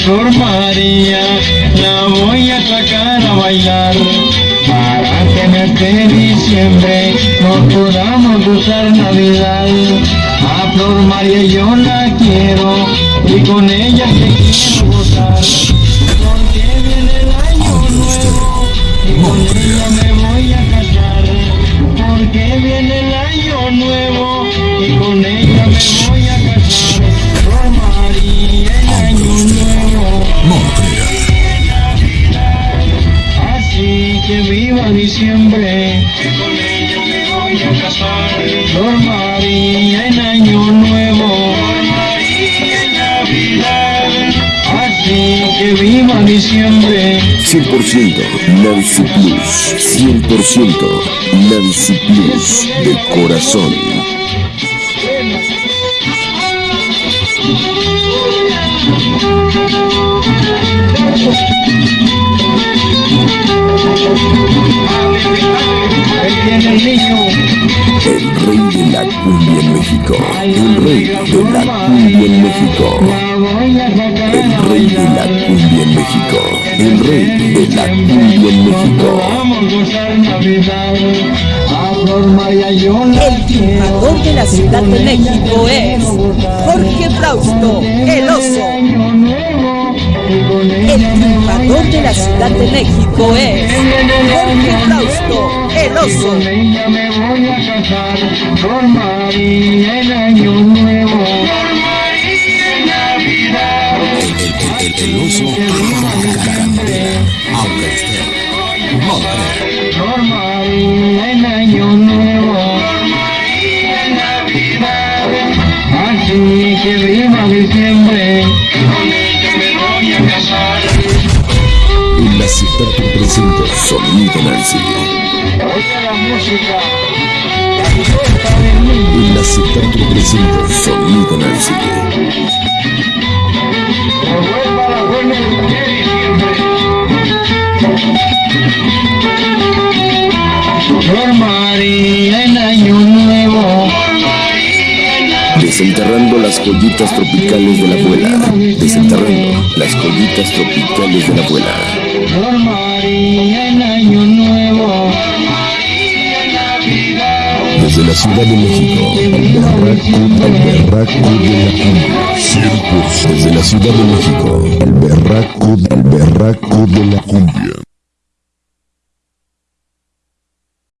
Flor María, la voy a sacar a bailar. Para que en este diciembre no podamos usar Navidad. A Flor María yo la quiero y con ella te quiero gozar. Porque viene el año nuevo y con ella me voy a casar. Porque viene el año nuevo y con ella me voy a casar. Que viva diciembre, con ella me voy a casar. Flor en Año Nuevo, en Navidad. Así que viva diciembre, 100% Nancy Plus. 100% Nancy Plus. De corazón. El rey de la cumbia en México. El rey de la cumbia en México. El rey de la cumbia en México. El rey de la cumbia en México. El triunfador de la Ciudad de México es Jorge Frausto, el oso. El de la Ciudad de México es el oso. Con María en Navidad. El, el, el oso. Así que viva diciembre. Presento Sonido Nancy. La música. La te presento Sonido Nancy. Que vuelva la buena de diciembre. Flor María en Año Nuevo. Desenterrando las joyitas tropicales de la abuela. Desenterrando las joyitas tropicales de la abuela. Flor María en Año Nuevo. Desde la Ciudad de México, el berraco, el berraco de la cumbia. Desde la Ciudad de México, el berraco, el berraco de la cumbia.